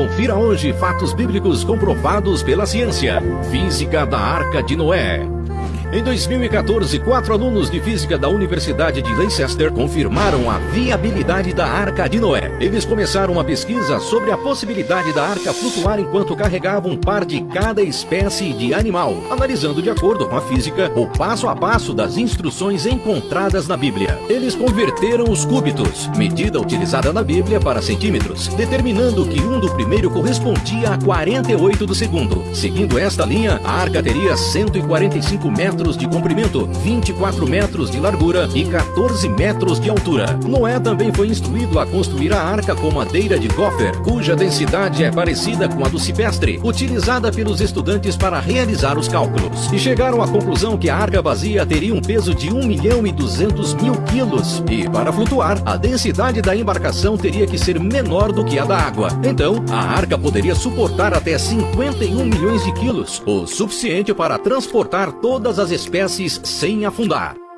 Confira hoje fatos bíblicos comprovados pela ciência. Física da Arca de Noé. Em 2014, quatro alunos de física da Universidade de Leicester confirmaram a viabilidade da Arca de Noé. Eles começaram uma pesquisa sobre a possibilidade da arca flutuar enquanto carregava um par de cada espécie de animal, analisando de acordo com a física o passo a passo das instruções encontradas na Bíblia. Eles converteram os cúbitos, medida utilizada na Bíblia para centímetros, determinando que um do primeiro correspondia a 48 do segundo. Seguindo esta linha, a arca teria 145 metros metros de comprimento, 24 metros de largura e 14 metros de altura. Noé também foi instruído a construir a arca com madeira de gopher, cuja densidade é parecida com a do cipestre, utilizada pelos estudantes para realizar os cálculos. E chegaram à conclusão que a arca vazia teria um peso de 1 milhão e 200 mil quilos. E para flutuar, a densidade da embarcação teria que ser menor do que a da água. Então, a arca poderia suportar até 51 milhões de quilos, o suficiente para transportar todas as espécies sem afundar.